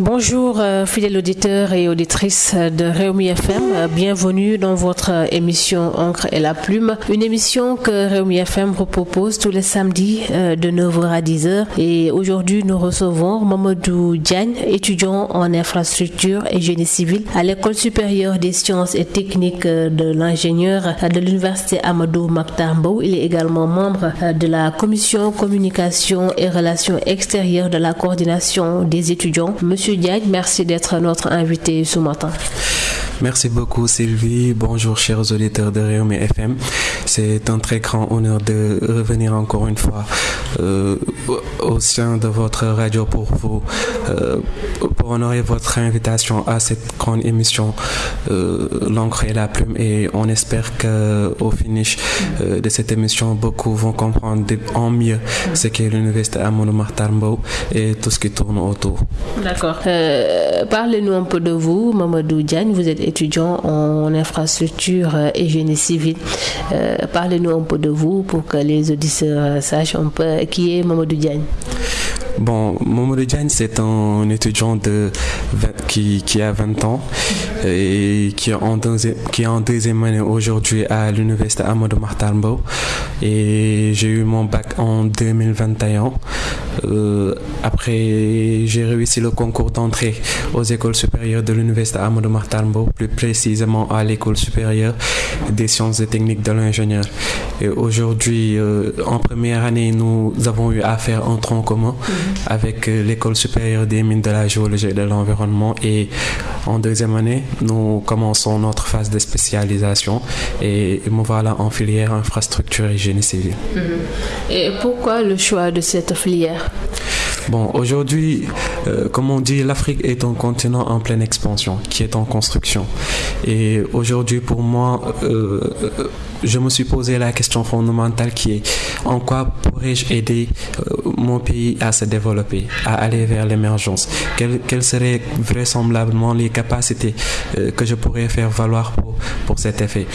Bonjour euh, fidèles auditeurs et auditrices de Réumi FM, euh, bienvenue dans votre euh, émission Encre et la plume, une émission que Réumi FM propose tous les samedis de 9h à 10h et aujourd'hui nous recevons Mamadou Diagne, étudiant en infrastructure et génie civil à l'école supérieure des sciences et techniques de l'ingénieur de l'université Amadou Maktambo. Il est également membre de la commission communication et relations extérieures de la coordination des étudiants. Merci d'être notre invité ce matin. Merci beaucoup Sylvie. Bonjour chers auditeurs de Réumi FM. C'est un très grand honneur de revenir encore une fois euh, au sein de votre radio pour vous euh, pour honorer votre invitation à cette grande émission euh, l'encre et la plume et on espère que au finish de cette émission beaucoup vont comprendre en mieux ce qu'est l'université Amadou Martambo et tout ce qui tourne autour. D'accord. Parlez-nous un peu de vous, Mamadou Diagne. Vous êtes étudiant en infrastructure et génie civil. Euh, parlez-nous un peu de vous pour que les auditeurs sachent un peu qui est Mamadou Diagne. Bon, Mamadou Diagne, c'est un étudiant de qui, qui, a 20 ans et qui est en deuxième, qui est en deuxième année aujourd'hui à l'université Amadou Martambo. Et j'ai eu mon bac en 2021. Euh, après, j'ai réussi le concours d'entrée aux écoles supérieures de l'université Amadou Martambo, plus précisément à l'école supérieure des sciences et techniques de l'ingénieur. Et aujourd'hui, euh, en première année, nous avons eu à faire un tronc commun avec euh, l'école supérieure des mines de la géologie et de l'environnement. Et en deuxième année, nous commençons notre phase de spécialisation et me voilà en filière infrastructure et génie civil. Mhm. Et pourquoi le choix de cette filière? Bon, aujourd'hui, euh, comme on dit, l'Afrique est un continent en pleine expansion, qui est en construction. Et aujourd'hui, pour moi, euh, je me suis posé la question fondamentale qui est en quoi pourrais-je aider euh, mon pays à se développer, à aller vers l'émergence? Quelles, seraient vraisemblablement les capacités que je pourrais faire valoir pour, pour cet effet?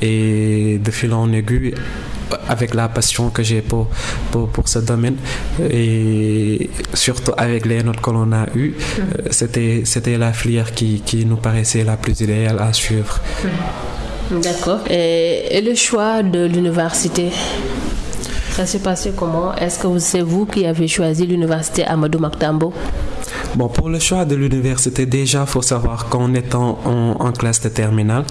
Et de fil en aiguille, avec la passion que j'ai pour, pour, ce domaine et surtout avec les notes que l'on a eues, euh, c'était, la filière qui, qui, nous paraissait la plus idéale à suivre. D'accord. Et, le choix de l'université ça s'est passé comment? Est-ce que c'est vous qui avez choisi l'université Amadou Maktambo? Bon, pour le choix de l'université, déjà, il faut savoir qu'en étant en, classe de terminale,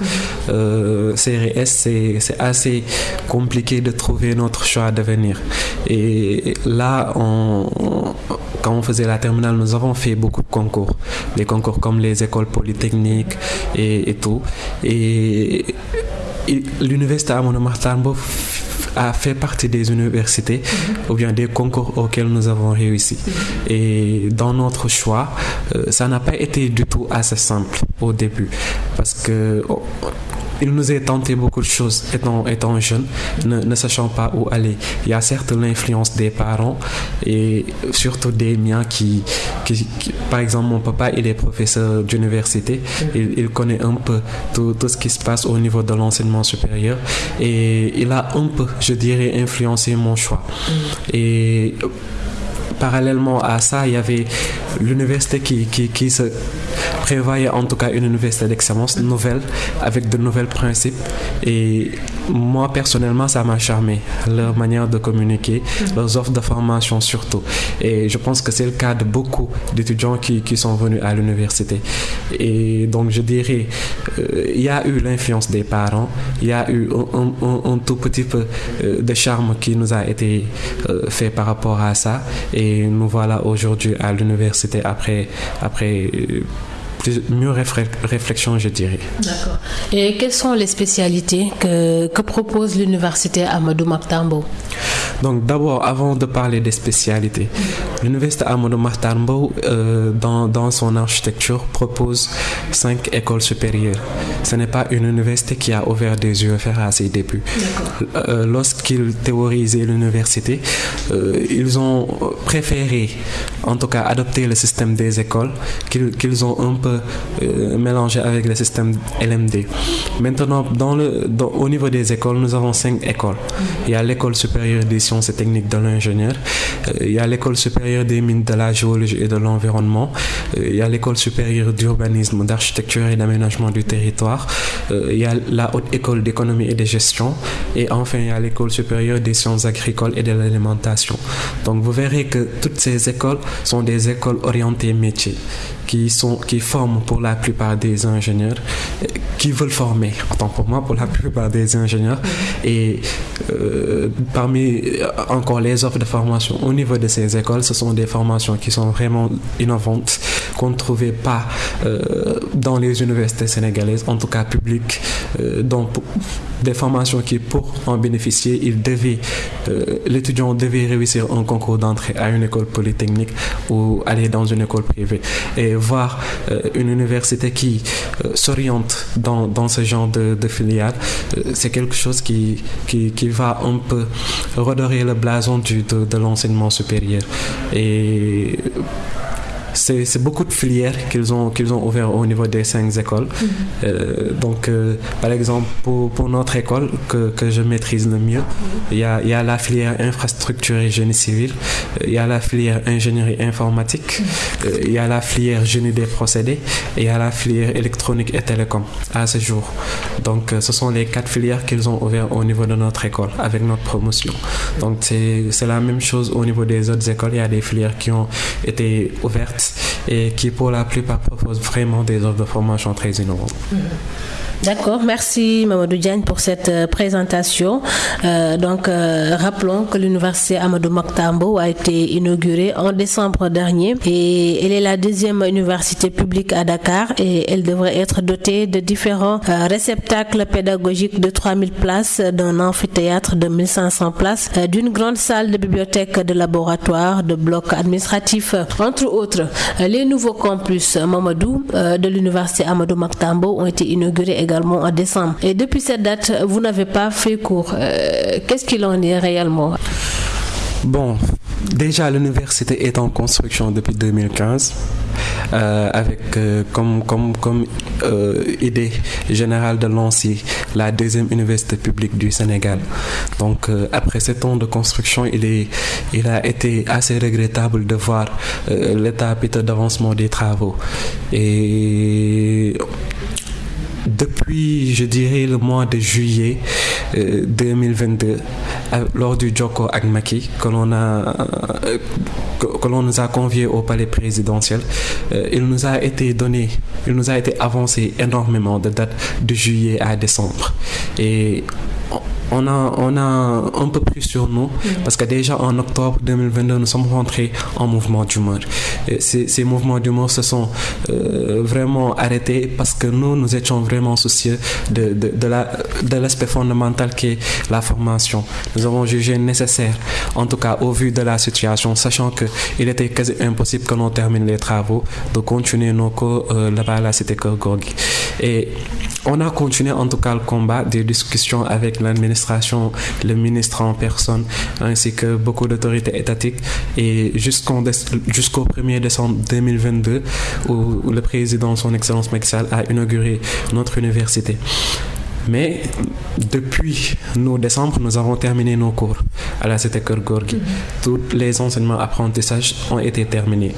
euh, CRS, c'est assez compliqué de trouver notre choix d'avenir. Et là, quand on faisait la terminale, nous avons fait beaucoup de concours. Des concours comme les écoles polytechniques et, tout. Et l'université à Monomartambo a fait partie des universités ou bien des concours auxquels nous avons réussi. Et dans notre choix, euh, ça n'a pas été du tout assez simple au début parce que oh, il nous est tenté beaucoup de choses étant, étant jeune, ne, sachant pas où aller. Il y a certes l'influence des parents et surtout des miens qui, par exemple, mon papa, il est professeur d'université, il, connaît un peu tout, tout, ce qui se passe au niveau de l'enseignement supérieur et il a un peu, je dirais, influencé mon choix. Parallèlement à ça, il y avait l'université qui, se prévoyait en tout cas une université d'excellence nouvelle, avec de nouvelles principes. Et moi, personnellement, ça m'a charmé, leur manière de communiquer, leurs offres de formation surtout. Et je pense que c'est le cas de beaucoup d'étudiants qui, qui, sont venus à l'université. Et donc, je dirais, euh, il y a eu l'influence des parents, il y a eu un, un, tout petit peu euh, de charme qui nous a été euh, fait par rapport à ça. Et et nous voilà aujourd'hui à l'université après, après mieux réflexion, je dirais. D'accord. Et quelles sont les spécialités que, que propose l'université Amadou Maktambo Donc d'abord, avant de parler des spécialités, l'université Amadou Maktambo, euh, dans, dans, son architecture, propose cinq écoles supérieures. Ce n'est pas une université qui a ouvert des yeux à ses débuts. Euh, Lorsqu'ils théorisaient l'université, euh, ils ont préféré, en tout cas, adopter le système des écoles qu'ils ont un peu euh, mélangé avec le système LMD. Maintenant, au niveau des écoles, nous avons cinq écoles. Il y a l'école supérieure des sciences et techniques de l'ingénieur, euh, il y a l'école supérieure des mines de la géologie et de l'environnement, euh, il y a l'école supérieure d'urbanisme, d'architecture et d'aménagement du territoire, il y a la haute école d'économie et de gestion, et enfin il y a l'école supérieure des sciences agricoles et de l'alimentation. Donc vous verrez que toutes ces écoles sont des écoles orientées métiers qui, sont, qui forment pour la plupart des ingénieurs, euh, qui veulent former, autant pour moi, pour la plupart des ingénieurs. Et euh, parmi euh, encore les offres de formation au niveau de ces écoles, ce sont des formations qui sont vraiment innovantes, qu'on ne trouvait pas dans les universités sénégalaises, en tout cas publiques. donc, des formations qui, pour en bénéficier, devait, l'étudiant devait réussir un concours d'entrée à une école polytechnique ou aller dans une école privée. Et voir euh, une université qui euh, s'oriente dans, dans, ce genre de, filiale, euh, c'est quelque chose qui, qui, qui, va un peu redorer le blason du, de, de l'enseignement supérieur. Et c'est beaucoup de filières qu'ils ont, qu'ils ont ouvert au niveau des cinq écoles. Mhm. Euh, donc, euh, par exemple, pour, pour, notre école que, que, je maîtrise le mieux, il y, a, y, a, la filière infrastructure et génie civil, il y a la filière ingénierie informatique, mhm. il y a la filière génie des procédés et il y a la filière électronique et télécom à ce jour. Donc, euh, ce sont les quatre filières qu'ils ont ouvertes au niveau de notre école avec notre promotion. Donc, c'est la même chose au niveau des autres écoles. Il y a des filières qui ont été ouvertes et qui pour la plupart proposent vraiment des offres de formation très innovantes. D'accord, merci Mamadou Diagne pour cette euh, présentation. Euh, donc, euh, rappelons que l'université Amadou Maktambo a été inaugurée en décembre dernier et elle est la deuxième université publique à Dakar et elle devrait être dotée de différents euh, réceptacles pédagogiques de 3000 places, d'un amphithéâtre de 1500 places, euh, d'une grande salle de bibliothèque, de laboratoire, de blocs administratifs, entre autres. Les nouveaux campus Mamadou de l'université Amadou Maktambo ont été inaugurés en décembre. Et depuis cette date, vous n'avez pas fait cours. Euh, Qu'est-ce qu'il en est réellement? Bon, déjà l'université est en construction depuis 2015. Euh, avec euh, comme, comme, comme idée générale de lancer la deuxième université publique du Sénégal. Donc après sept ans de construction, il, est, il a été assez regrettable de voir l'état d'avancement des travaux. Et depuis, je dirais, le mois de juillet euh, 2022, lors du Joko Agmaki, que l'on a, euh, que, l'on nous a conviés au palais présidentiel, euh, il nous a été donné, il nous a été avancé énormément de dates de juillet à décembre. Et on a, on a un peu plus sur nous mmh. parce que déjà en octobre 2022, nous sommes rentrés en mouvement d'humeur. Ces, ces, mouvements d'humeur se sont euh, vraiment arrêtés parce que nous, nous étions vraiment soucieux de, de, de la, de l'aspect fondamental qui est la formation. Nous avons jugé nécessaire, en tout cas au vu de la situation, sachant qu'il était quasi impossible que l'on termine les travaux, de continuer nos cours euh, là-bas à la cité Gorgui. Et on a continué en tout cas le combat des discussions avec l'administration, le ministre en personne, ainsi que beaucoup d'autorités étatiques. Et jusqu'au jusqu'au 1er décembre 2022, où, le président, son Excellence Macky a inauguré notre université. Mais depuis nos décembre, nous avons terminé nos cours à la Cité Gorgui. Mm -hmm. Tous les enseignements apprentissages ont été terminés.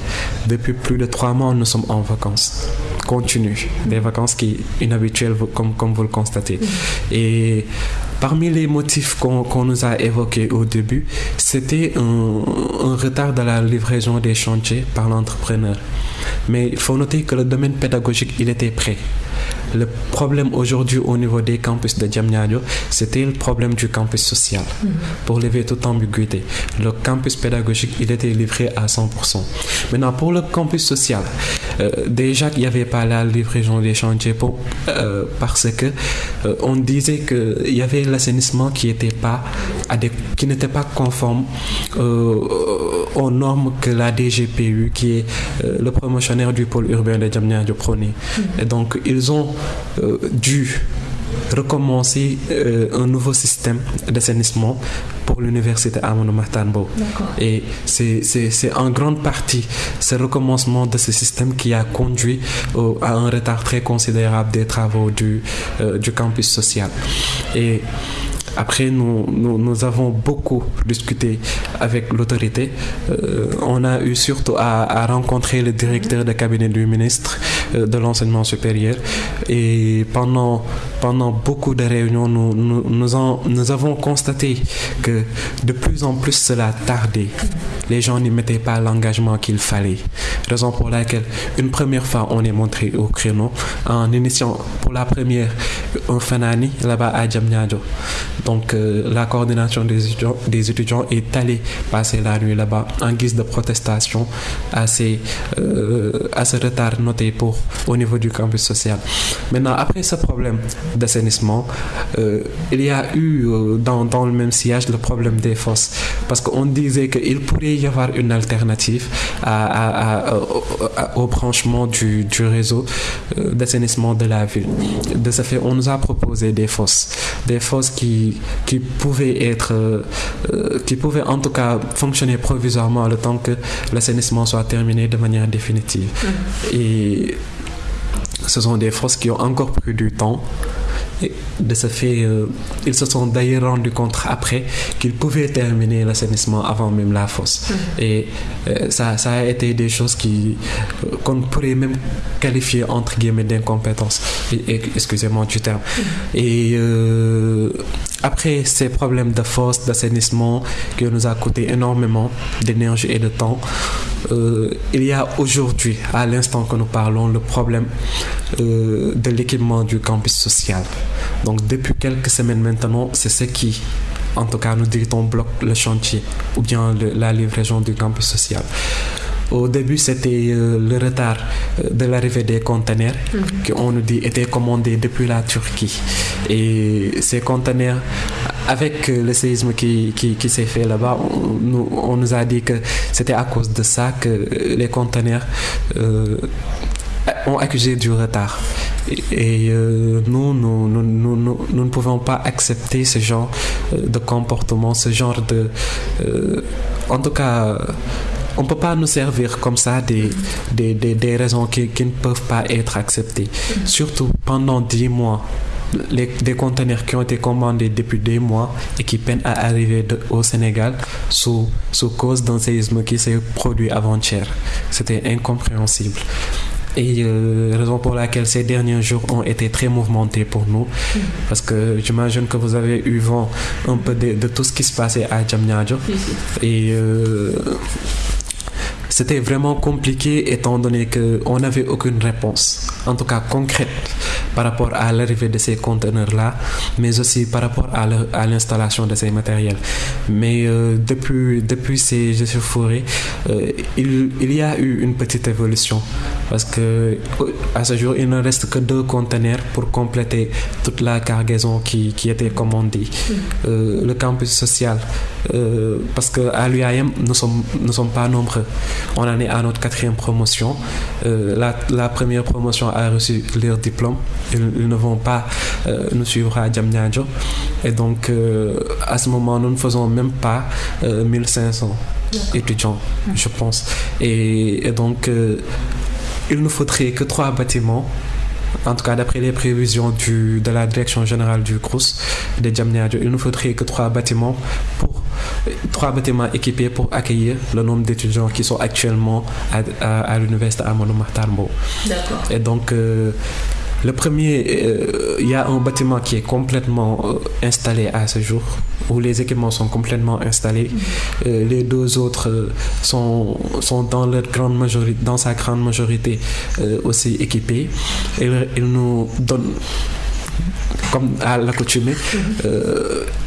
Depuis plus de trois mois, nous sommes en vacances continues, des vacances qui inhabituelles comme, comme vous le constatez. Mm -hmm. Et parmi les motifs qu'on qu nous a évoqués au début, c'était un, un, retard de la livraison des chantiers par l'entrepreneur. Mais il faut noter que le domaine pédagogique, il était prêt. Le problème aujourd'hui au niveau des campus de Diamniadio, c'était le problème du campus social. Mm -hmm. Pour lever toute ambiguïté, le campus pédagogique, il était livré à 100%. Maintenant, pour le campus social, euh, déjà qu'il n'y avait pas la livraison des chantiers pour, euh, parce que euh, on disait qu'il y avait l'assainissement qui était pas qui n'était pas conforme aux normes que la DGPU, qui est le promotionnaire du pôle urbain de Diamniadio, prônait. Mm -hmm. Et donc, ils ont euh, dû recommencer euh, un nouveau système d'assainissement pour l'université Amadou Mahtar Mbow. Et c'est en grande partie ce recommencement de ce système qui a conduit à un retard très considérable des travaux du, euh, du campus social. Et après, nous, nous, avons beaucoup discuté avec l'autorité. Euh, on a eu surtout à, rencontrer le directeur de cabinet du ministre euh, de l'enseignement supérieur. Et pendant, pendant beaucoup de réunions, nous, nous, avons constaté que de plus en plus cela tardait. Les gens n'y mettaient pas l'engagement qu'il fallait. Raison pour laquelle, une première fois, on est montré au créneau en initiant pour la première un fanani là-bas à Djamnyadjo. Donc euh, la coordination des étudiants, est allée passer la nuit là-bas en guise de protestation à, euh, à ce retard noté pour, au niveau du campus social. Maintenant, après ce problème d'assainissement, euh, il y a eu dans, dans, le même sillage le problème des fosses. Parce qu'on disait qu'il pourrait y avoir une alternative à, au branchement du, du réseau d'assainissement de la ville. De ce fait, on nous a proposé des fosses. Des fosses qui, qui pouvaient être, euh, qui pouvaient en tout cas fonctionner provisoirement le temps que l'assainissement soit terminé de manière définitive. Mm-hmm. Et ce sont des fosses qui ont encore pris du temps de ce fait, euh, ils se sont d'ailleurs rendus compte après qu'ils pouvaient terminer l'assainissement avant même la fosse. Mhm. Et euh, ça, ça, a été des choses qui euh, qu'on pourrait même qualifier entre guillemets d'incompétence. Excusez-moi du terme. Mhm. Et après ces problèmes de fosse, d'assainissement qui nous a coûté énormément d'énergie et de temps, il y a aujourd'hui, à l'instant que nous parlons, le problème de l'équipement du campus social. Donc depuis quelques semaines maintenant, c'est ce qui, en tout cas, nous dit-on, bloque le chantier ou bien la livraison du campus social. Au début, c'était euh, le retard euh, de l'arrivée des conteneurs mhm. qui, on nous dit, étaient commandés depuis la Turquie. Et ces conteneurs, avec euh, le séisme qui, qui, s'est fait là-bas, on, nous a dit que c'était à cause de ça que les conteneurs ont accusé du retard. Et, euh, nous, nous, nous, nous, nous, ne pouvons pas accepter ce genre de comportement, ce genre de... Euh, en tout cas, on ne peut pas nous servir comme ça des, des, des, raisons qui, qui, ne peuvent pas être acceptées. Surtout pendant dix mois. Les, des conteneurs qui ont été commandés depuis des mois et qui peinent à arriver au Sénégal sous, sous cause d'un séisme qui s'est produit avant-hier. C'était incompréhensible. Et euh, raison pour laquelle ces derniers jours ont été très mouvementés pour nous. Parce que j'imagine que vous avez eu vent un peu de, tout ce qui se passait à Djamnyadjo. Et euh, c'était vraiment compliqué étant donné qu'on n'avait aucune réponse, en tout cas concrète, par rapport à l'arrivée de ces conteneurs-là, mais aussi par rapport à l'installation de ces matériels. Mais euh, depuis, depuis ces échauffourées, euh, il, il, y a eu une petite évolution parce que à ce jour, il ne reste que deux conteneurs pour compléter toute la cargaison qui, qui était commandée. Mm. Euh, le campus social, parce qu'à l'UAM, nous ne sommes, nous sommes pas nombreux. On en est à notre quatrième promotion. Euh, la, première promotion a reçu leur diplôme. Ils, ne vont pas euh, nous suivre à Djamnyadjo. Et donc, euh, à ce moment, nous ne faisons même pas 1500 étudiants, je pense. Et, donc, il ne faudrait que trois bâtiments en tout cas d'après les prévisions du, de la direction générale du CRUS de Djamnyadjo, il ne faudrait que trois bâtiments pour trois bâtiments équipés pour accueillir le nombre d'étudiants qui sont actuellement à, à, l'université Amadou Mahtarbo. D'accord. Et donc euh, le premier, euh, il y a un bâtiment qui est complètement euh, installé à ce jour, où les équipements sont complètement installés. Mm-hmm. les deux autres sont, sont dans, leur grande majorité, dans sa grande majorité aussi équipés. Et ils nous donnent, comme à l'accoutumée, mm-hmm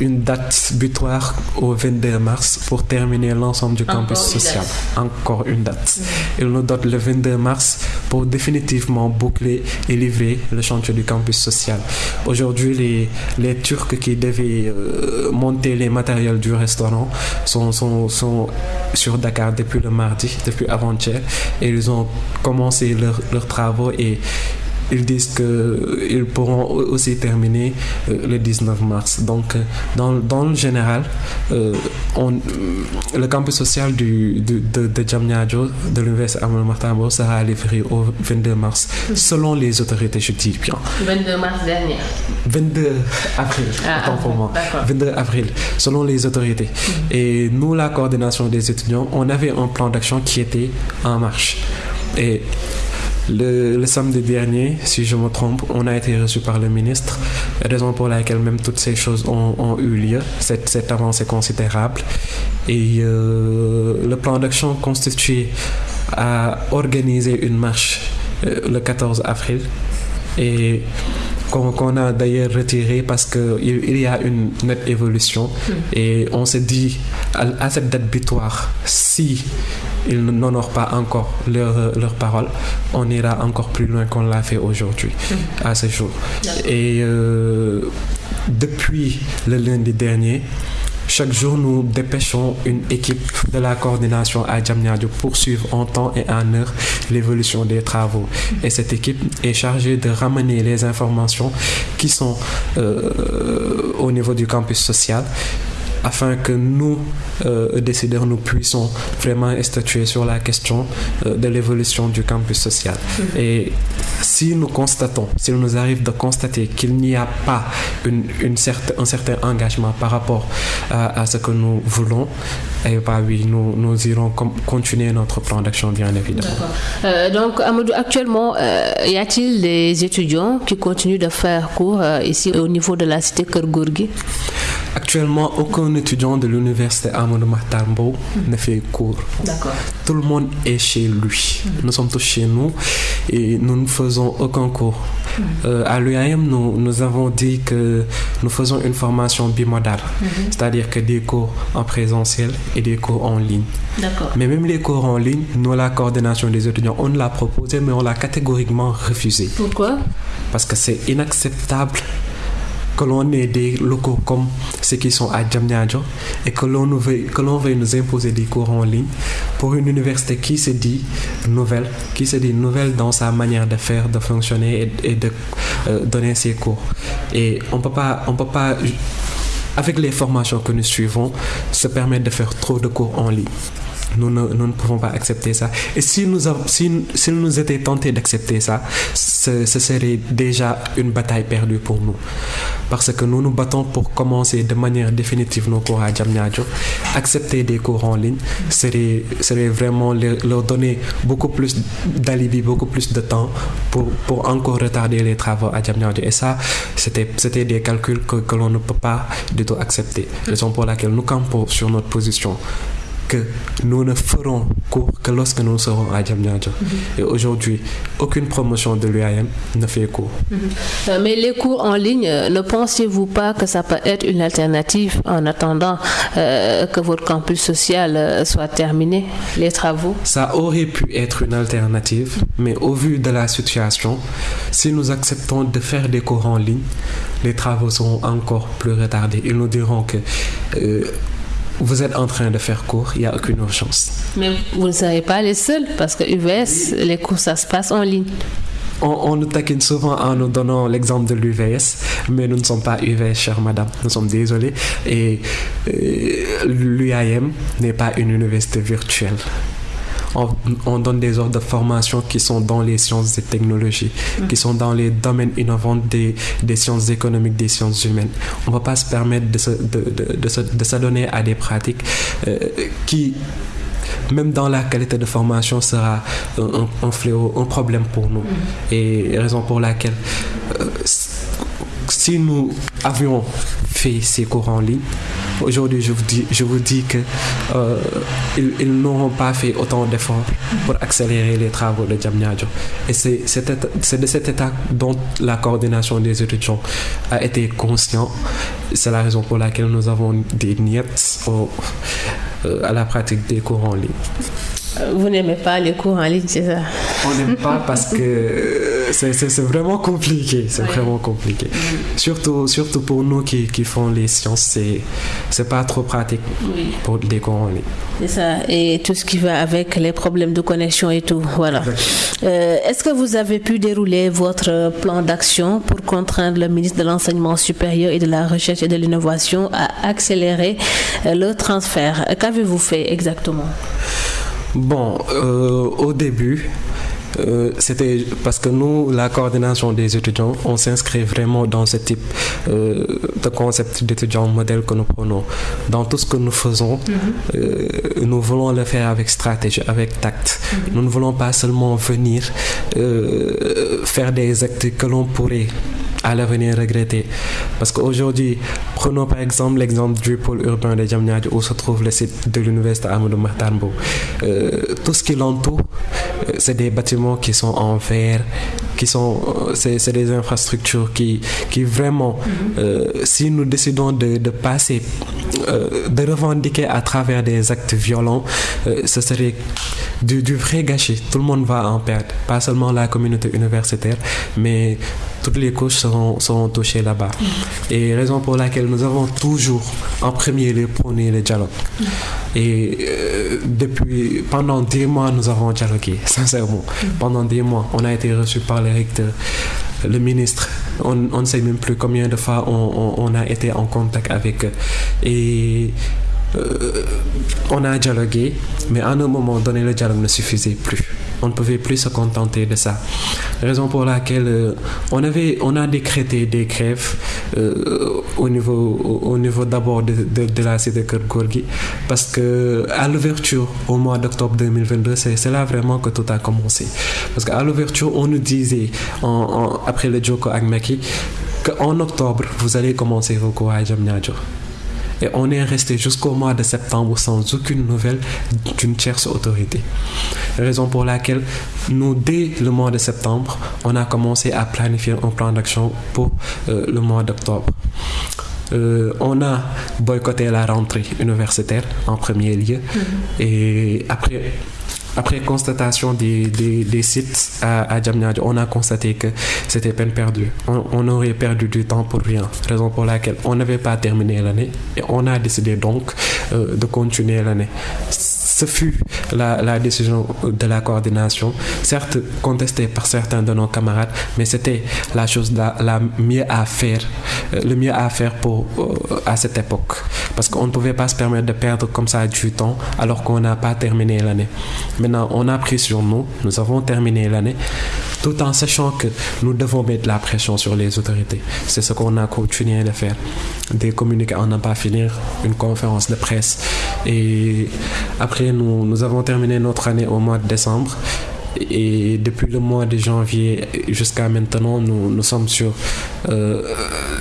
une date butoir au 22 mars pour terminer l'ensemble du campus social. Encore une date. Il nous donne le 22 mars pour définitivement boucler et livrer le chantier du campus social. Aujourd'hui, les, les Turcs qui devaient euh, monter les matériels du restaurant sont, sont, sont sur Dakar depuis le mardi, depuis avant-hier, et ils ont commencé leurs travaux et ils disent qu'ils pourront aussi terminer le 19 mars. Donc, dans, dans le général, on, le campus social du, de, de, de de l'Université Amadou sera livré au 22 mars, selon les autorités, je dis bien. 22 mars dernier 22 avril, ah, pour moi. 22 avril, selon les autorités. Mm. Et nous, la coordination des étudiants, on avait un plan d'action qui était en marche. Et le, samedi dernier, si je me trompe, on a été reçu par le ministre, raison pour laquelle même toutes ces choses ont, eu lieu, cette, cette, avancée considérable. Et euh, le plan d'action constitué à organiser une marche euh, le 14 avril. Et qu'on a d'ailleurs retiré parce qu'il il y a une nette évolution hmm. et on s'est dit à, cette date butoir, si ils n'honorent pas encore leur, leur parole, on ira encore plus loin qu'on l'a fait aujourd'hui, hmm. à ce jour. Et euh, depuis le lundi dernier, chaque jour, nous dépêchons une équipe de la coordination à Djamnyadjo pour suivre en temps et en heure l'évolution des travaux. Et cette équipe est chargée de ramener les informations qui sont euh, au niveau du campus social afin que nous, euh, décideurs, nous puissions vraiment statuer sur la question euh, de l'évolution du campus social. Mm-hmm. Et si nous constatons, s'il nous arrive de constater qu'il n'y a pas une, une un certain engagement par rapport à, ce que nous voulons, eh bien oui, nous, nous irons continuer notre plan d'action, bien évidemment. Euh, donc, Amadou, actuellement, euh, y a-t-il des étudiants qui continuent de faire cours euh, ici au niveau de la cité Kergourgi Actuellement, aucun étudiant de l'université Amadou Mahtambo ne fait cours. Tout le monde est chez lui. Nous sommes tous chez nous et nous ne faisons aucun cours. Euh, à l'UAM, nous, nous avons dit que nous faisons une formation bimodale, mhm. c'est-à-dire que des cours en présentiel et des cours en ligne. Mais même les cours en ligne, nous, la coordination des étudiants, on l'a proposé, mais on l'a catégoriquement refusé. Pourquoi? Parce que c'est inacceptable que l'on ait des locaux comme ceux qui sont à Djamnyadjo et que l'on veuille, veuille nous imposer des cours en ligne pour une université qui se dit nouvelle, qui se dit nouvelle dans sa manière de faire, de fonctionner et, de euh, donner ses cours. Et on peut pas, on peut pas, avec les formations que nous suivons, se permettre de faire trop de cours en ligne. Nous ne, nous ne, pouvons pas accepter ça. Et si nous, si, si nous étions tentés d'accepter ça, ce, serait déjà une bataille perdue pour nous. Parce que nous nous battons pour commencer de manière définitive nos cours à Djamnyadjo. Accepter des cours en ligne serait, serait vraiment leur, donner beaucoup plus d'alibi, beaucoup plus de temps pour, pour encore retarder les travaux à Djamnyadjo. Et ça, c'était des calculs que, que l'on ne peut pas du tout accepter. Raison pour laquelle nous campons sur notre position que nous ne ferons cours que lorsque nous serons à Djamnyadjo. Et aujourd'hui, aucune promotion de l'UAM ne fait cours. Mhm. Euh, mais les cours en ligne, euh, ne pensez-vous pas que ça peut être une alternative en attendant euh, que votre campus social soit terminé, les travaux? Ça aurait pu être une alternative, mais au vu de la situation, si nous acceptons de faire des cours en ligne, les travaux seront encore plus retardés. Ils nous diront que vous êtes en train de faire cours, il n'y a aucune urgence. Mais vous ne serez pas les seuls, parce que UVS, les cours, ça se passe en ligne. On, nous taquine souvent en nous donnant l'exemple de l'UVS, mais nous ne sommes pas UVS, chère madame. Nous sommes désolés. Et euh, l'UIM n'est pas une université virtuelle on, donne des ordres de formation qui sont dans les sciences et technologies, mm. qui sont dans les domaines innovants des, des sciences économiques, des sciences humaines. On ne va pas se permettre de s'adonner de, de, à des pratiques euh, qui même dans la qualité de formation, sera un, un fléau, un problème pour nous. Mm. Et raison pour laquelle, euh, si nous avions fait ces cours en ligne, Aujourd'hui, je vous dis, je vous dis que euh, ils, n'auront pas fait autant d'efforts pour accélérer les travaux de Djamnyadjo. Et c'est de cet état dont la coordination des étudiants a été conscient. C'est la raison pour laquelle nous avons des niettes euh, à la pratique des cours en ligne. Vous n'aimez pas les cours en ligne, c'est ça? On n'aime pas parce que c'est vraiment compliqué. C'est vraiment compliqué. Surtout, surtout pour nous qui, qui font les sciences, c'est pas trop pratique pour des cours en ligne. C'est ça. Et tout ce qui va avec les problèmes de connexion et tout. Voilà. Euh, est-ce que vous avez pu dérouler votre plan d'action pour contraindre le ministre de l'Enseignement supérieur et de la Recherche et de l'Innovation à accélérer euh, le transfert? Qu'avez-vous fait exactement? Bon, euh, au début, euh, c'était parce que nous, la coordination des étudiants, on s'inscrit vraiment dans ce type euh, de concept d'étudiant modèle que nous prenons. Dans tout ce que nous faisons, mm-hmm. nous voulons le faire avec stratégie, avec tact. Nous ne voulons pas seulement venir faire des actes que l'on pourrait à l'avenir regretter. Parce qu'aujourd'hui, prenons par exemple l'exemple du pôle urbain de Djamnyadj où se trouve le site de l'université Amadou Mahtarbo. Euh, tout ce qui l'entoure, euh, c'est des bâtiments qui sont en verre, qui sont, euh, c'est des infrastructures qui, qui vraiment, si nous décidons de, de passer, de revendiquer à travers des actes violents, ce serait du, du vrai gâchis. Tout le monde va en perdre, pas seulement la communauté universitaire, mais toutes les couches seront, seront touchées là-bas. Et raison pour laquelle nous avons toujours en premier lieu prôné le dialogue. Et euh, depuis, pendant des mois, nous avons dialogué, sincèrement. Pendant des mois, on a été reçu par le recteur, le ministre. On, ne sait même plus combien de fois on, on, a été en contact avec eux. Et euh, on a dialogué, mais à un moment donné, le dialogue ne suffisait plus. On ne pouvait plus se contenter de ça. Raison pour laquelle euh, on, avait, on a décrété des grèves euh, au niveau, au, niveau d'abord de, la cité Kergorgi, parce que à l'ouverture, au mois d'octobre 2022, c'est là vraiment que tout a commencé. Parce qu'à l'ouverture, on nous disait, après le Joko Agmaki, qu'en octobre, vous allez commencer vos cours à. Et on est resté jusqu'au mois de septembre sans aucune nouvelle d'une tierce autorité. Raison pour laquelle nous, dès le mois de septembre, on a commencé à planifier un plan d'action pour euh, le mois d'octobre. Euh, on a boycotté la rentrée universitaire en premier lieu. Mm-hmm. Et après, après constatation des, sites à, à on a constaté que c'était peine perdue. On, aurait perdu du temps pour rien. Raison pour laquelle on n'avait pas terminé l'année et on a décidé donc euh, de continuer l'année ce fut la, décision de la coordination, certes contestée par certains de nos camarades, mais c'était la chose la, mieux à faire, euh, le mieux à faire pour, euh, à cette époque. Parce qu'on ne pouvait pas se permettre de perdre comme ça du temps alors qu'on n'a pas terminé l'année. Maintenant, on a pris sur nous, nous avons terminé l'année, tout en sachant que nous devons mettre la pression sur les autorités. C'est ce qu'on a continué de faire. Des communiqués en n'a pas finir, une conférence de presse. Et après, nous, avons terminé notre année au mois de décembre. Et depuis le mois de janvier jusqu'à maintenant, nous, nous sommes sur, euh,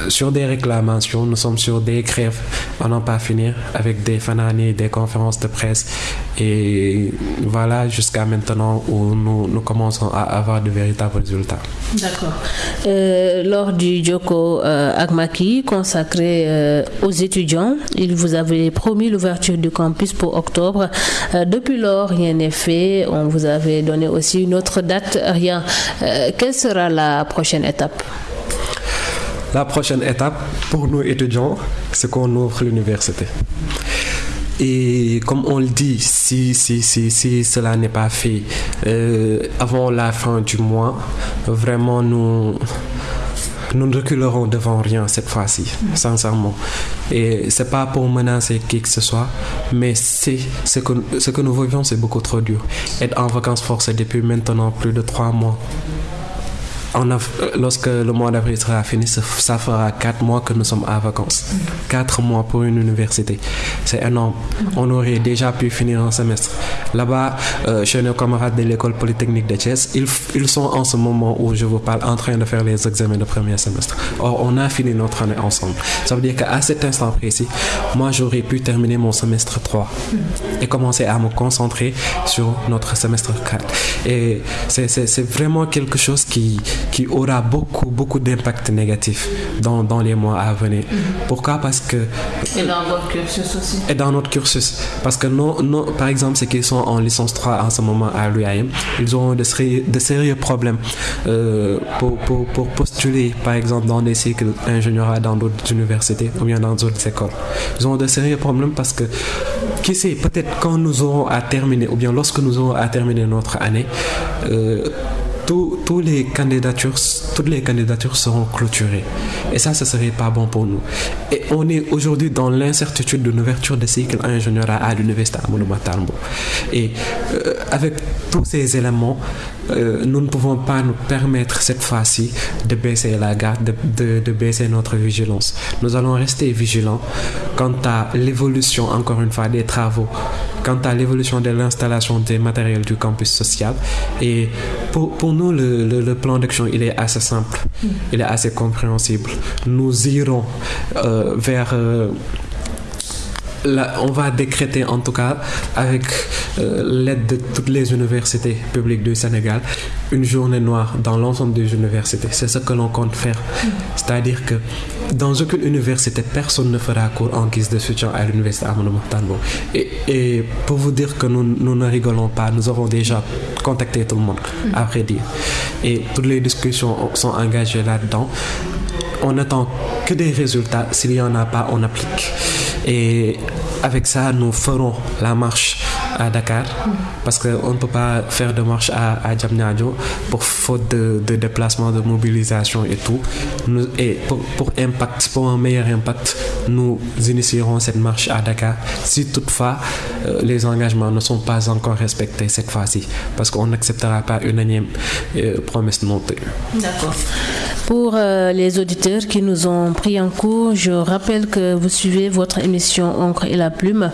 sur des réclamations, nous sommes sur des grèves à n'en pas finir avec des fananies, des conférences de presse. Et voilà jusqu'à maintenant où nous, nous, commençons à avoir de véritables résultats. D'accord. Euh, lors du Joko euh, Agmaki consacré euh, aux étudiants, il vous avait promis l'ouverture du campus pour octobre. depuis lors, rien n'est fait. On vous avait donné aussi une autre date, rien. Euh, quelle sera la prochaine étape? La prochaine étape pour nous étudiants, c'est qu'on ouvre l'université. Et comme on le dit, si, si, si, si cela n'est pas fait euh, avant la fin du mois, vraiment nous nous ne reculerons devant rien cette fois-ci, sincèrement. Et c'est pas pour menacer qui que ce soit, mais c'est ce que, ce que nous vivons, c'est beaucoup trop dur. Être en vacances forcées depuis maintenant plus de trois mois lorsque le mois d'avril sera fini, ça fera quatre mois que nous sommes à vacances. Quatre mois pour une université. C'est énorme. On aurait déjà pu finir un semestre. Là-bas, euh, chez nos camarades de l'école polytechnique de Thiès, ils, ils, sont en ce moment où je vous parle en train de faire les examens de premier semestre. Or, on a fini notre année ensemble. Ça veut dire qu'à cet instant précis, moi, j'aurais pu terminer mon semestre 3 et commencer à me concentrer sur notre semestre 4. Et c'est vraiment quelque chose qui, qui aura beaucoup, beaucoup d'impact négatif dans, dans, les mois à venir. Mm-hmm. Pourquoi? Parce que... Et dans votre cursus aussi. Et dans notre cursus. Parce que, non, non, par exemple, ceux qui sont en licence 3 en ce moment à l'UAM, ils ont de sérieux, de sérieux problèmes euh, pour, pour, pour, postuler, par exemple, dans des cycles ingénieurs dans d'autres universités ou bien dans d'autres écoles. Ils ont de sérieux problèmes parce que, qui sait, peut-être quand nous aurons à terminer, ou bien lorsque nous aurons à terminer notre année, euh, tous les candidatures, toutes les candidatures seront clôturées. Et ça, ce serait pas bon pour nous. Et on est aujourd'hui dans l'incertitude de l'ouverture des cycles ingénieurs à, l'université à Tambo. Et euh, avec tous ces éléments, euh, nous ne pouvons pas nous permettre cette fois-ci de baisser la garde, de, baisser notre vigilance. Nous allons rester vigilants quant à l'évolution, encore une fois, des travaux, quant à l'évolution de l'installation des matériels du campus social. Et pour, nous, le plan d'action, il est assez simple, il est assez compréhensible. Nous irons euh, vers... Euh, On va décréter en tout cas avec euh, l'aide de toutes les universités publiques du Sénégal une journée noire dans l'ensemble des universités. C'est ce que l'on compte faire. C'est-à-dire que dans aucune université, personne ne fera cours en guise de soutien à l'université Amadou Mahtarbo. Et, et, pour vous dire que nous, ne rigolons pas, nous avons déjà contacté tout le monde, après dire. Et toutes les discussions sont engagées là-dedans. On n'attend que des résultats. S'il n'y en a pas, on applique. Et avec ça, nous ferons la marche à Dakar parce qu'on ne peut pas faire de marche à, à Djamnyadjo pour faute de, déplacement, de mobilisation et tout. Et pour, impact, pour un meilleur impact, nous initierons cette marche à Dakar si toutefois euh, les engagements ne sont pas encore respectés cette fois-ci parce qu'on n'acceptera pas une énième euh, promesse non. D'accord. Pour euh, les auditeurs qui nous ont pris en cours, je rappelle que vous suivez votre émission Et la plume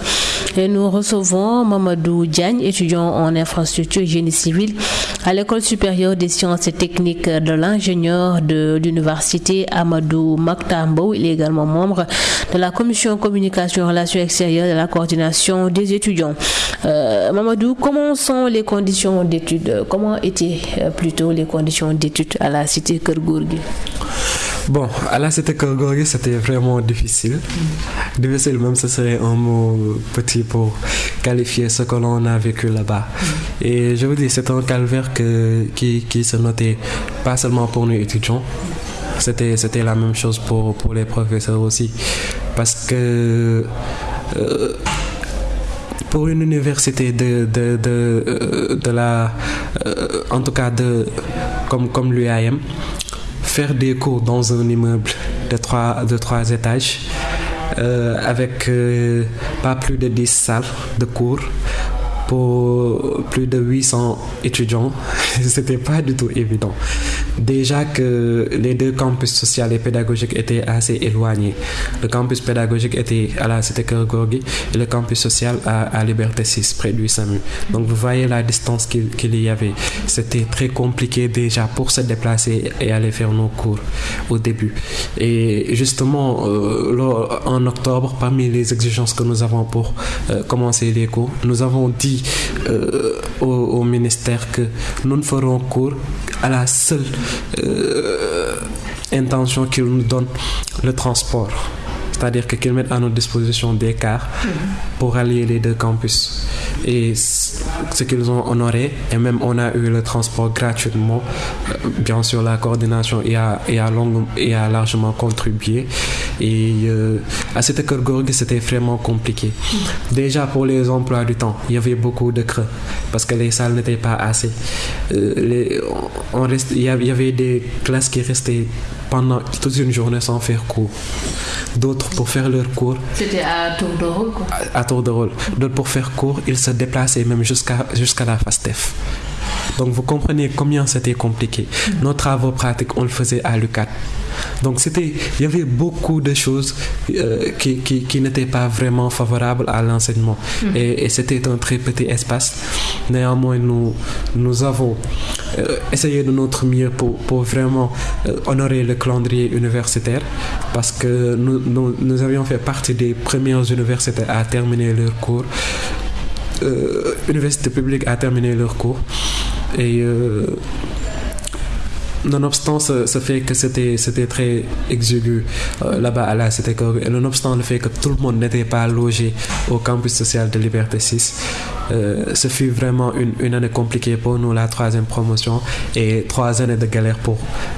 et nous recevons Mamadou Diagne, étudiant en infrastructure génie civil à l'école supérieure des sciences et techniques de l'ingénieur de l'université Amadou Maktambo. Il est également membre de la commission communication relations extérieures de la coordination des étudiants. Euh, Mamadou, comment sont les conditions d'études? Comment étaient euh, plutôt les conditions d'études à la cité Kergourgi Bon, à la Kergourgi, c'était vraiment difficile. Mmh. Difficile, même ce serait un mot petit pour qualifier ce que l'on a vécu là-bas. Et je vous dis, c'est un calvaire que, qui, se notait pas seulement pour nous étudiants, c'était, c'était la même chose pour, pour les professeurs aussi. Parce que euh, pour une université de, de, de, de la. Euh, en tout cas, de, comme, comme l'UAM, faire des cours dans un immeuble de trois, de trois étages, euh, avec euh, pas plus de 10 salles de cours pour plus de 800 étudiants, c'était pas du tout évident. Déjà que les deux campus social et pédagogique étaient assez éloignés. Le campus pédagogique était à la cité Kergorgi et le campus social à, à, Liberté 6, près du SAMU. Donc vous voyez la distance qu'il qu y avait. C'était très compliqué déjà pour se déplacer et aller faire nos cours au début. Et justement, euh, en octobre, parmi les exigences que nous avons pour euh, commencer les cours, nous avons dit euh, au, ministère que nous ne ferons cours à la seule euh, intention qu'il nous donne le transport. C'est-à-dire qu'ils mettent à notre disposition des cars pour allier les deux campus. Et ce qu'ils ont honoré, et même on a eu le transport gratuitement, bien sûr la coordination y a, a, long, y a largement contribué. Et euh, à cette Gorg, c'était vraiment compliqué. Déjà pour les emplois du temps, il y avait beaucoup de creux parce que les salles n'étaient pas assez. Euh, les, on reste, il y avait des classes qui restaient pendant toute une journée sans faire cours. D'autres pour faire leur cours. C'était à tour de rôle quoi. À, à tour de rôle. D'autres pour faire cours, ils se déplaçaient même jusqu'à jusqu'à la FASTEF. Donc vous comprenez combien c'était compliqué. Mmh. Nos travaux pratiques, on le faisait à l'UCAT. Donc c'était, il y avait beaucoup de choses euh, qui, qui, qui n'étaient pas vraiment favorables à l'enseignement. Mmh. Et, et c'était un très petit espace. Néanmoins, nous, nous avons euh, essayé de notre mieux pour, pour vraiment euh, honorer le calendrier universitaire parce que nous, nous, nous avions fait partie des premières universités à terminer leur cours. Euh, université publique a terminé leur cours et euh, nonobstant ce, ce, fait que c'était, c'était très exigu euh, là-bas à la Cité et nonobstant le fait que tout le monde n'était pas logé au campus social de Liberté 6, euh, ce fut vraiment une, une, année compliquée pour nous, la troisième promotion, et trois années de galère pour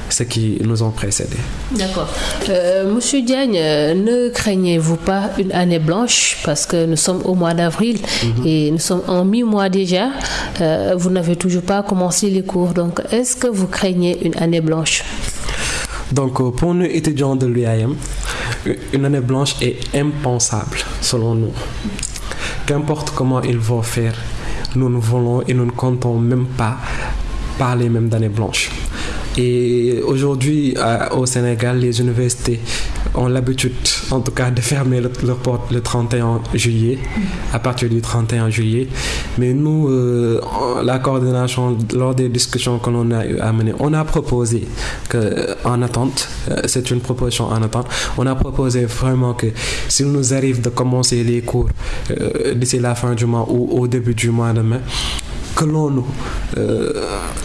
ceux qui nous ont précédés. D'accord. Euh, Monsieur Diagne, ne craignez-vous pas une année blanche? Parce que nous sommes au mois d'avril mm-hmm. et nous sommes en mi-mois déjà. Vous n'avez toujours pas commencé les cours, donc est-ce que vous craignez une année blanche donc, euh, pour nous étudiants de l'UAM, une année blanche est impensable selon nous. Qu'importe comment ils vont faire, nous ne voulons et nous ne comptons même pas parler même d'année blanche. Et aujourd'hui, au Sénégal, les universités ont l'habitude, en tout cas, de fermer leurs portes le 31 juillet, à partir du 31 juillet. Mais nous, euh, la coordination, lors des discussions que l'on a eu à mener, on a proposé que, en attente, euh, c'est une proposition en attente, on a proposé vraiment que s'il nous arrive de commencer les cours euh, d'ici la fin du mois ou au début du mois de mai, que l'on nous euh,